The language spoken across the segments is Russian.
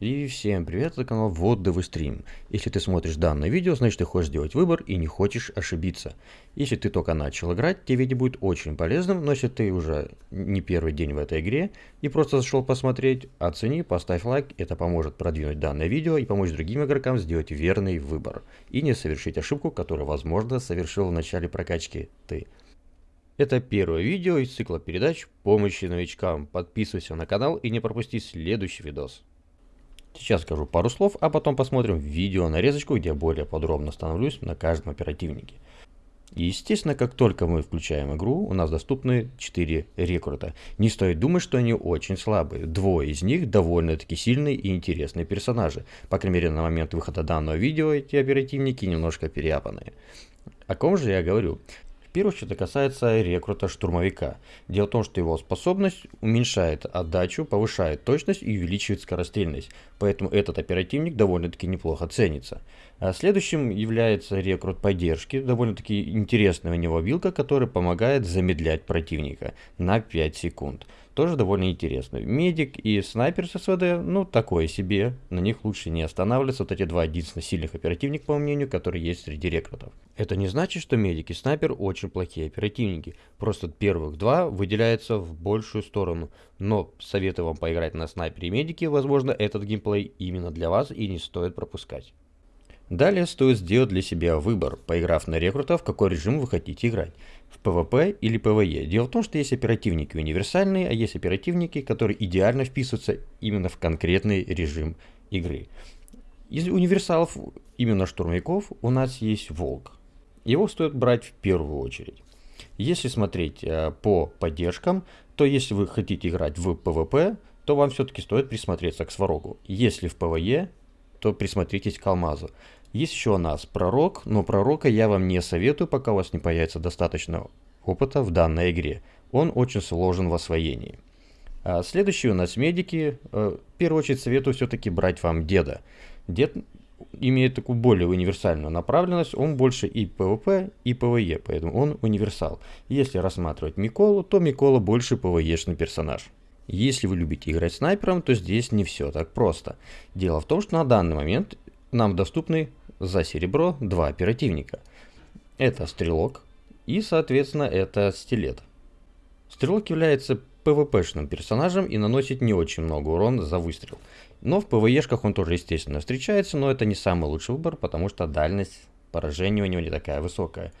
И всем привет, это канал Вот Девы Стрим. Если ты смотришь данное видео, значит ты хочешь сделать выбор и не хочешь ошибиться. Если ты только начал играть, тебе видео будет очень полезным, но если ты уже не первый день в этой игре и просто зашел посмотреть, оцени, поставь лайк, это поможет продвинуть данное видео и помочь другим игрокам сделать верный выбор. И не совершить ошибку, которую, возможно, совершил в начале прокачки ты. Это первое видео из цикла передач помощи новичкам. Подписывайся на канал и не пропусти следующий видос. Сейчас скажу пару слов, а потом посмотрим видео нарезочку, где более подробно становлюсь на каждом оперативнике. Естественно, как только мы включаем игру, у нас доступны 4 рекрута. Не стоит думать, что они очень слабые. Двое из них довольно-таки сильные и интересные персонажи. По крайней мере, на момент выхода данного видео эти оперативники немножко переяпанные. О ком же я говорю? В первую очередь это касается рекрута штурмовика. Дело в том, что его способность уменьшает отдачу, повышает точность и увеличивает скорострельность. Поэтому этот оперативник довольно-таки неплохо ценится. А следующим является рекрут поддержки, довольно-таки интересная у него билка, которая помогает замедлять противника на 5 секунд. Тоже довольно интересно. Медик и снайпер с СВД, ну такое себе, на них лучше не останавливаться. Вот эти два единственно сильных оперативника, по мнению, которые есть среди рекрутов. Это не значит, что медик и снайпер очень плохие оперативники. Просто первых два выделяются в большую сторону. Но советую вам поиграть на снайпере и медике, возможно этот геймплей именно для вас и не стоит пропускать. Далее стоит сделать для себя выбор, поиграв на рекрута, в какой режим вы хотите играть. В PvP или PvE. Дело в том, что есть оперативники универсальные, а есть оперативники, которые идеально вписываются именно в конкретный режим игры. Из универсалов, именно штурмовиков, у нас есть Волк. Его стоит брать в первую очередь. Если смотреть э, по поддержкам, то если вы хотите играть в PvP, то вам все-таки стоит присмотреться к Сварогу. Если в PvE, то присмотритесь к Алмазу. Есть еще у нас пророк, но пророка я вам не советую, пока у вас не появится достаточно опыта в данной игре. Он очень сложен в освоении. А следующие у нас медики. Э, в первую очередь советую все-таки брать вам деда. Дед имеет такую более универсальную направленность, он больше и PvP, и PvE, поэтому он универсал. Если рассматривать Миколу, то Микола больше PvE-шный персонаж. Если вы любите играть снайпером, то здесь не все так просто. Дело в том, что на данный момент нам доступны за серебро два оперативника. Это стрелок и, соответственно, это стилет. Стрелок является PvP-шным персонажем и наносит не очень много урона за выстрел. Но в PvE-шках он тоже, естественно, встречается, но это не самый лучший выбор, потому что дальность поражения у него не такая высокая.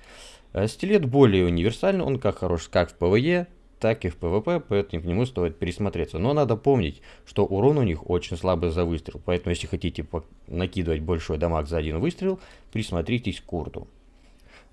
Э, стилет более универсальный, он как хорош как в PvE, так и в PvP, поэтому к нему стоит пересмотреться. Но надо помнить, что урон у них очень слабый за выстрел, поэтому если хотите накидывать большой дамаг за один выстрел, присмотритесь к курту.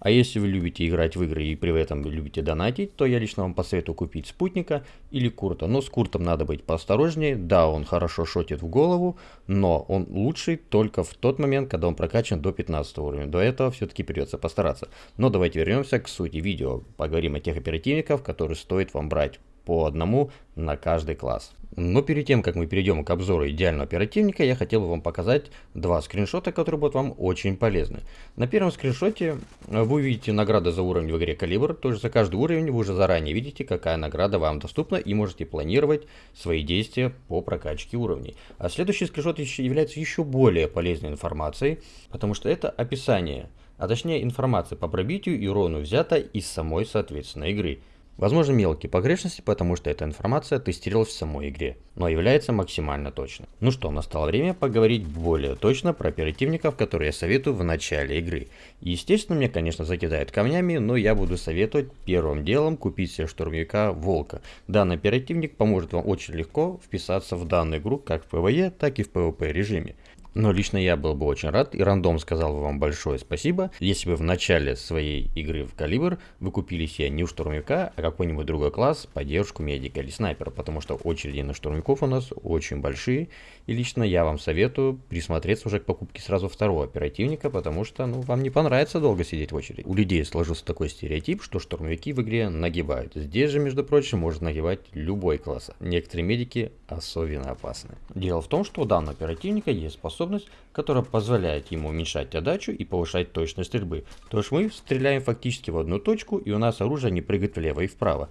А если вы любите играть в игры и при этом любите донатить, то я лично вам посоветую купить спутника или курта. Но с куртом надо быть поосторожнее. Да, он хорошо шотит в голову, но он лучший только в тот момент, когда он прокачан до 15 уровня. До этого все-таки придется постараться. Но давайте вернемся к сути видео. Поговорим о тех оперативников, которые стоит вам брать по одному на каждый класс. Но перед тем, как мы перейдем к обзору идеального оперативника, я хотел бы вам показать два скриншота, которые будут вам очень полезны. На первом скриншоте э, вы увидите награды за уровень в игре Калибр, то есть за каждый уровень вы уже заранее видите, какая награда вам доступна и можете планировать свои действия по прокачке уровней. А следующий скриншот является еще более полезной информацией, потому что это описание, а точнее информация по пробитию и урону взята из самой соответственно игры. Возможно мелкие погрешности, потому что эта информация тестировалась в самой игре, но является максимально точной. Ну что, настало время поговорить более точно про оперативников, которые я советую в начале игры. Естественно, мне, конечно, закидают камнями, но я буду советовать первым делом купить себе штурмовика Волка. Данный оперативник поможет вам очень легко вписаться в данную игру как в PvE, так и в PvP режиме. Но лично я был бы очень рад, и рандом сказал бы вам большое спасибо, если бы в начале своей игры в Калибр вы купили себе не штурмовика, а какой-нибудь другой класс, поддержку медика или снайпера, потому что очереди на штурмовиков у нас очень большие, и лично я вам советую присмотреться уже к покупке сразу второго оперативника, потому что ну, вам не понравится долго сидеть в очереди. У людей сложился такой стереотип, что штурмовики в игре нагибают. Здесь же, между прочим, может нагибать любой класс. Некоторые медики особенно опасны. Дело в том, что у данного оперативника есть способность которая позволяет ему уменьшать отдачу и повышать точность стрельбы. То есть мы стреляем фактически в одну точку, и у нас оружие не прыгает влево и вправо.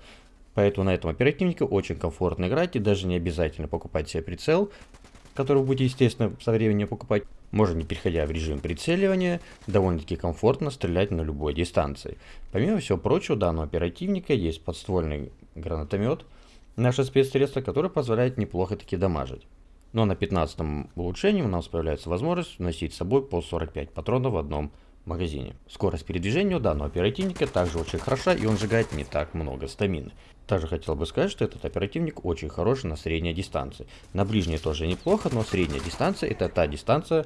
Поэтому на этом оперативнике очень комфортно играть, и даже не обязательно покупать себе прицел. который вы будете, естественно, со временем покупать, можно, не переходя в режим прицеливания, довольно-таки комфортно стрелять на любой дистанции. Помимо всего прочего, у данного оперативника есть подствольный гранатомет, наше спецсредство, которое позволяет неплохо таки дамажить. Но на 15 улучшении у нас появляется возможность носить с собой по 45 патронов в одном магазине. Скорость передвижения у данного оперативника также очень хороша и он сжигает не так много стамины. Также хотел бы сказать, что этот оперативник очень хороший на средней дистанции. На ближней тоже неплохо, но средняя дистанция это та дистанция,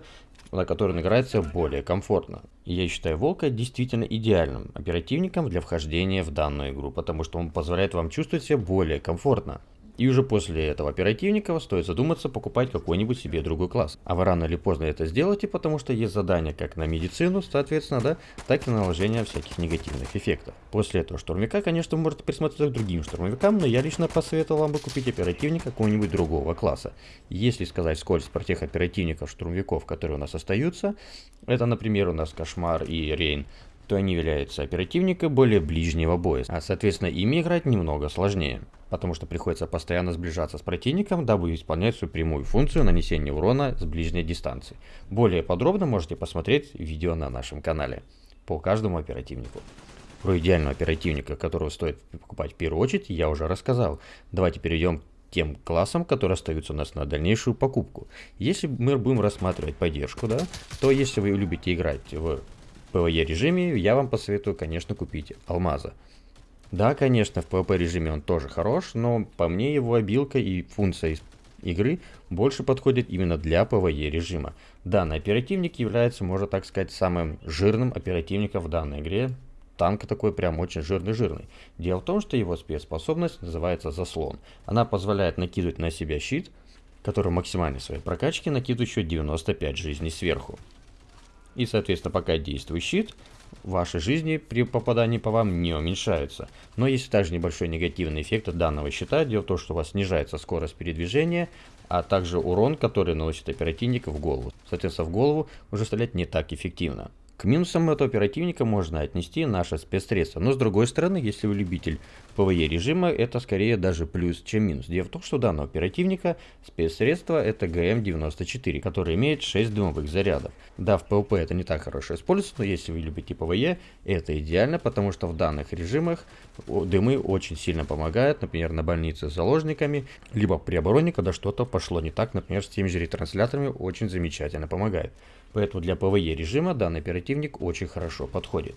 на которой он играется более комфортно. И я считаю Волка действительно идеальным оперативником для вхождения в данную игру, потому что он позволяет вам чувствовать себя более комфортно. И уже после этого оперативника стоит задуматься покупать какой-нибудь себе другой класс. А вы рано или поздно это сделаете, потому что есть задания как на медицину, соответственно, да, так и на наложение всяких негативных эффектов. После этого штурмяка, конечно, вы можете присмотреться к другим штурмовикам, но я лично посоветовал вам бы купить оперативника какого-нибудь другого класса. Если сказать скользь про тех оперативников, штурмовиков, которые у нас остаются, это, например, у нас Кошмар и Рейн, то они являются оперативниками более ближнего боя, а соответственно ими играть немного сложнее потому что приходится постоянно сближаться с противником, дабы исполнять свою прямую функцию нанесения урона с ближней дистанции. Более подробно можете посмотреть видео на нашем канале по каждому оперативнику. Про идеального оперативника, которого стоит покупать в первую очередь, я уже рассказал. Давайте перейдем к тем классам, которые остаются у нас на дальнейшую покупку. Если мы будем рассматривать поддержку, да, то если вы любите играть в PvE режиме, я вам посоветую, конечно, купить Алмаза. Да, конечно, в PvP режиме он тоже хорош, но по мне его обилка и функция игры больше подходит именно для PvE режима. Данный оперативник является, можно так сказать, самым жирным оперативником в данной игре. Танк такой прям очень жирный-жирный. Дело в том, что его спецспособность называется заслон. Она позволяет накидывать на себя щит, который максимальной своей прокачке накидывает еще 95 жизней сверху. И, соответственно, пока действует щит, вашей жизни при попадании по вам не уменьшаются. Но есть также небольшой негативный эффект от данного щита. Дело в том, что у вас снижается скорость передвижения, а также урон, который наносит оперативник в голову. Соответственно, в голову уже стрелять не так эффективно. К минусам этого оперативника можно отнести наше спецсредство, но с другой стороны, если вы любитель PvE режима, это скорее даже плюс, чем минус. Дело в том, что у данного оперативника спецсредство это ГМ-94, который имеет 6 дымовых зарядов. Да, в PvP это не так хорошо используется, но если вы любите PvE, это идеально, потому что в данных режимах дымы очень сильно помогают, например, на больнице с заложниками, либо при обороне, когда что-то пошло не так, например, с теми же ретрансляторами, очень замечательно помогает. Поэтому для PvE режима данный оперативник очень хорошо подходит.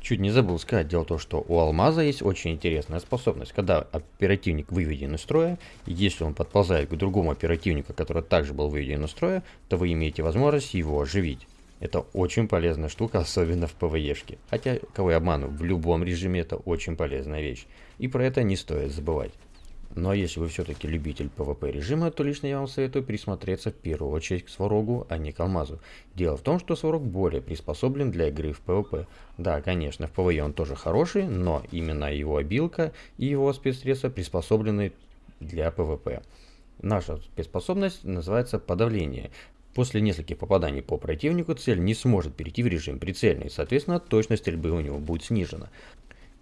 Чуть не забыл сказать, дело в том, что у алмаза есть очень интересная способность. Когда оперативник выведен из строя, если он подползает к другому оперативнику, который также был выведен из строя, то вы имеете возможность его оживить. Это очень полезная штука, особенно в ПВЕшке. Хотя, кого я обману, в любом режиме это очень полезная вещь. И про это не стоит забывать. Но если вы все-таки любитель PvP режима, то лично я вам советую присмотреться в первую очередь к Сварогу, а не к Алмазу. Дело в том, что Сварог более приспособлен для игры в PvP. Да, конечно, в PvE он тоже хороший, но именно его обилка и его спецсредства приспособлены для PvP. Наша спецспособность называется подавление. После нескольких попаданий по противнику цель не сможет перейти в режим прицельный, соответственно точность стрельбы у него будет снижена.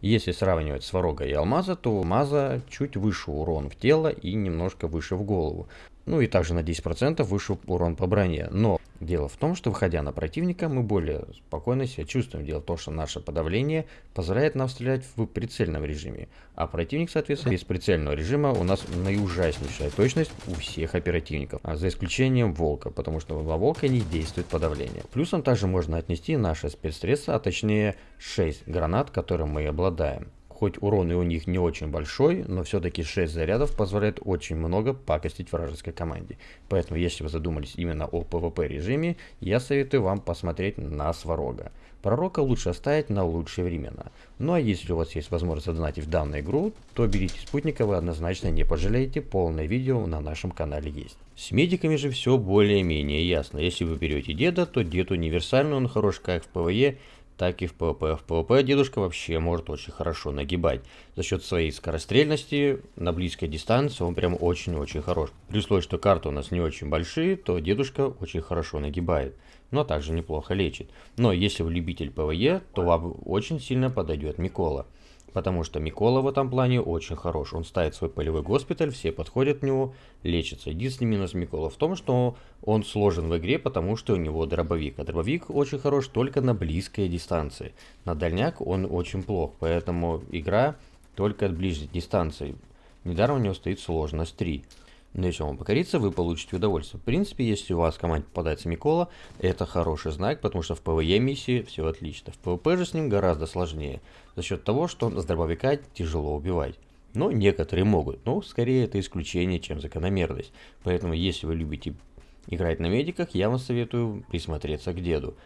Если сравнивать Сварога и Алмаза, то у Алмаза чуть выше урон в тело и немножко выше в голову. Ну и также на 10% выше урон по броне. Но дело в том, что выходя на противника, мы более спокойно себя чувствуем. Дело в том, что наше подавление позволяет нам стрелять в прицельном режиме. А противник, соответственно, без прицельного режима у нас наиужаснейшая точность у всех оперативников. А за исключением Волка, потому что на Волка не действует подавление. Плюсом также можно отнести наши спецсредства, а точнее 6 гранат, которым мы обладаем хоть урон и у них не очень большой, но все-таки 6 зарядов позволяет очень много пакостить вражеской команде. Поэтому, если вы задумались именно о PvP режиме, я советую вам посмотреть на Сварога. Пророка лучше оставить на лучшие времена. Ну а если у вас есть возможность задонатить в данную игру, то берите спутника, вы однозначно не пожалеете, полное видео на нашем канале есть. С медиками же все более-менее ясно. Если вы берете деда, то дед универсальный, он хорош как в PvE, так и в PvP. В PvP дедушка вообще может очень хорошо нагибать. За счет своей скорострельности на близкой дистанции он прям очень-очень хорош. При условии, что карты у нас не очень большие, то дедушка очень хорошо нагибает. Но также неплохо лечит. Но если вы любитель PvE, то вам очень сильно подойдет Микола. Потому что Микола в этом плане очень хорош. Он ставит свой полевой госпиталь, все подходят к нему, лечатся. Единственный минус Микола в том, что он сложен в игре, потому что у него дробовик. А дробовик очень хорош только на близкой дистанции. На дальняк он очень плох, поэтому игра только от ближней дистанции. Недаром у него стоит сложность 3. Но если он покорится, вы получите удовольствие. В принципе, если у вас в команде попадается Микола, это хороший знак, потому что в PvE миссии все отлично. В PvP же с ним гораздо сложнее, за счет того, что с дробовика тяжело убивать. Но некоторые могут, но скорее это исключение, чем закономерность. Поэтому, если вы любите играть на медиках, я вам советую присмотреться к деду.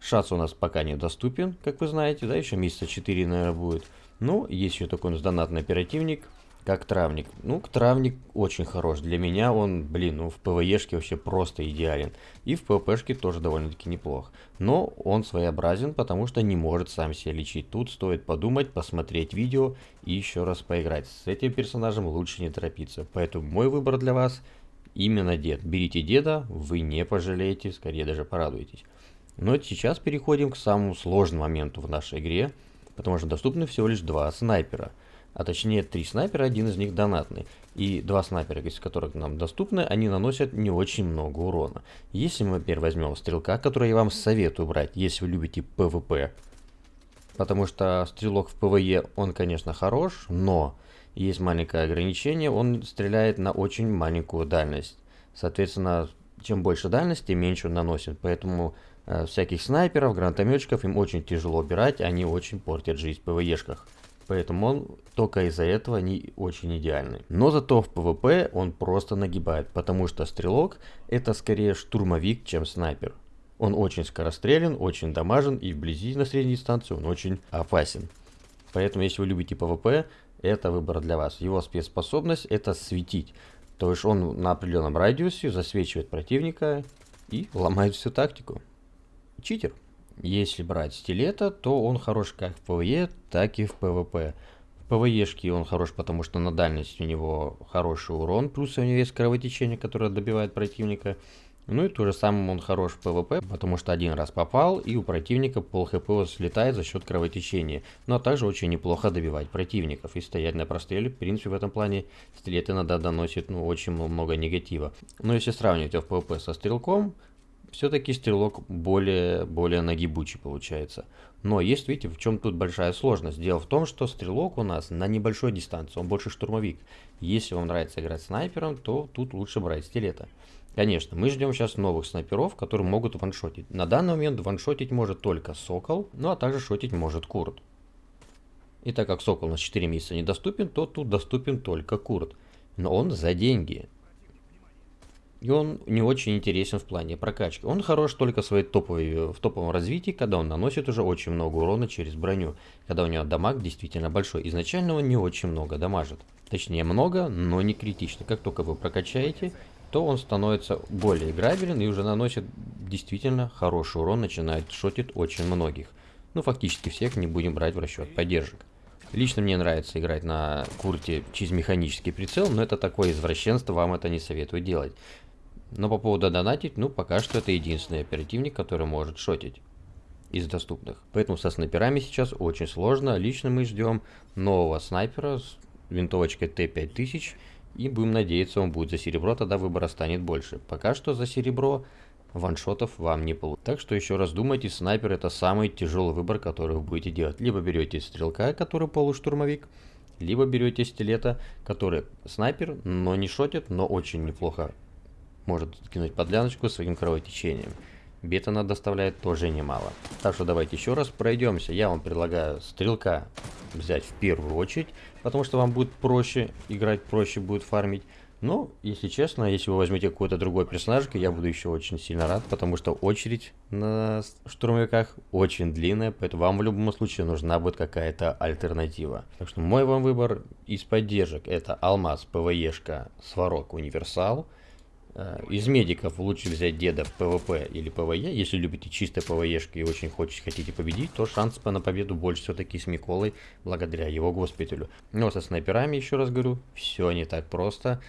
Шац у нас пока недоступен, как вы знаете, да, еще месяца 4, наверное, будет. Но есть еще такой у нас донатный оперативник, как травник. Ну, травник очень хорош. Для меня он, блин, ну в ПВЕшке вообще просто идеален. И в ПВПшке тоже довольно-таки неплох. Но он своеобразен, потому что не может сам себя лечить. Тут стоит подумать, посмотреть видео и еще раз поиграть. С этим персонажем лучше не торопиться. Поэтому мой выбор для вас именно дед. Берите деда, вы не пожалеете, скорее даже порадуетесь. Но сейчас переходим к самому сложному моменту в нашей игре, потому что доступны всего лишь два снайпера – а точнее три снайпера, один из них донатный. И два снайпера, из которых нам доступны, они наносят не очень много урона. Если мы теперь возьмем стрелка, который я вам советую брать, если вы любите PvP, потому что стрелок в PvE, он, конечно, хорош, но есть маленькое ограничение, он стреляет на очень маленькую дальность. Соответственно, чем больше дальность, тем меньше он наносит. Поэтому э, всяких снайперов, гранатометчиков им очень тяжело убирать, они очень портят жизнь в PvE шках. Поэтому он только из-за этого не очень идеальный. Но зато в PvP он просто нагибает, потому что стрелок это скорее штурмовик, чем снайпер. Он очень скорострелен, очень дамажен и вблизи на средней дистанции он очень опасен. Поэтому если вы любите PvP, это выбор для вас. Его спецспособность это светить. То есть он на определенном радиусе засвечивает противника и ломает всю тактику. Читер. Если брать стилета, то он хорош как в PvE, так и в PvP. В PvE шке он хорош, потому что на дальность у него хороший урон, плюс у него есть кровотечение, которое добивает противника. Ну и то же самое он хорош в PvP, потому что один раз попал, и у противника пол HP слетает за счет кровотечения. Но также очень неплохо добивать противников и стоять на простреле. В принципе, в этом плане стилет иногда доносит ну, очень много негатива. Но если сравнивать в PvP со стрелком, все-таки стрелок более, более нагибучий получается. Но есть, видите, в чем тут большая сложность. Дело в том, что стрелок у нас на небольшой дистанции, он больше штурмовик. Если вам нравится играть снайпером, то тут лучше брать стилета. Конечно, мы ждем сейчас новых снайперов, которые могут ваншотить. На данный момент ваншотить может только Сокол, ну а также шотить может Курт. И так как Сокол на 4 месяца недоступен, то тут доступен только Курт. Но он за деньги. И он не очень интересен в плане прокачки. Он хорош только в, своей топовой, в топовом развитии, когда он наносит уже очень много урона через броню. Когда у него дамаг действительно большой. Изначально он не очень много дамажит. Точнее много, но не критично. Как только вы прокачаете, то он становится более играбелен и уже наносит действительно хороший урон, начинает шотить очень многих. Ну фактически всех не будем брать в расчет поддержек. Лично мне нравится играть на курте через механический прицел, но это такое извращенство, вам это не советую делать. Но по поводу донатить, ну пока что это единственный оперативник, который может шотить из доступных. Поэтому со снайперами сейчас очень сложно. Лично мы ждем нового снайпера с винтовочкой Т-5000. И будем надеяться, он будет за серебро, тогда выбора станет больше. Пока что за серебро ваншотов вам не получится. Так что еще раз думайте, снайпер это самый тяжелый выбор, который вы будете делать. Либо берете стрелка, который полуштурмовик, либо берете стилета, который снайпер, но не шотит, но очень неплохо может кинуть подляночку своим кровотечением. Бет она доставляет тоже немало. Так что давайте еще раз пройдемся. Я вам предлагаю стрелка взять в первую очередь, потому что вам будет проще играть, проще будет фармить. Но, если честно, если вы возьмете какой-то другой персонаж, я буду еще очень сильно рад, потому что очередь на штурмовиках очень длинная, поэтому вам в любом случае нужна будет какая-то альтернатива. Так что мой вам выбор из поддержек это Алмаз, PvE шка, Сварог, Универсал – из медиков лучше взять деда PvP или PvE. Если любите чисто PvE шки и очень хочете, хотите победить, то шанс на победу больше все-таки с Миколой, благодаря его госпиталю. Но со снайперами, еще раз говорю, все не так просто.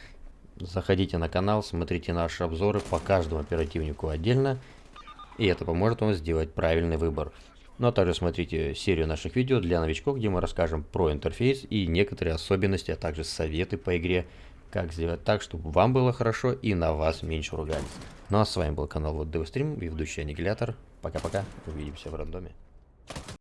Заходите на канал, смотрите наши обзоры по каждому оперативнику отдельно. И это поможет вам сделать правильный выбор. Ну а также смотрите серию наших видео для новичков, где мы расскажем про интерфейс и некоторые особенности, а также советы по игре, как сделать так, чтобы вам было хорошо и на вас меньше ругались. Ну а с вами был канал Вот Девстрим и ведущий Аннигилятор. Пока-пока, увидимся в рандоме.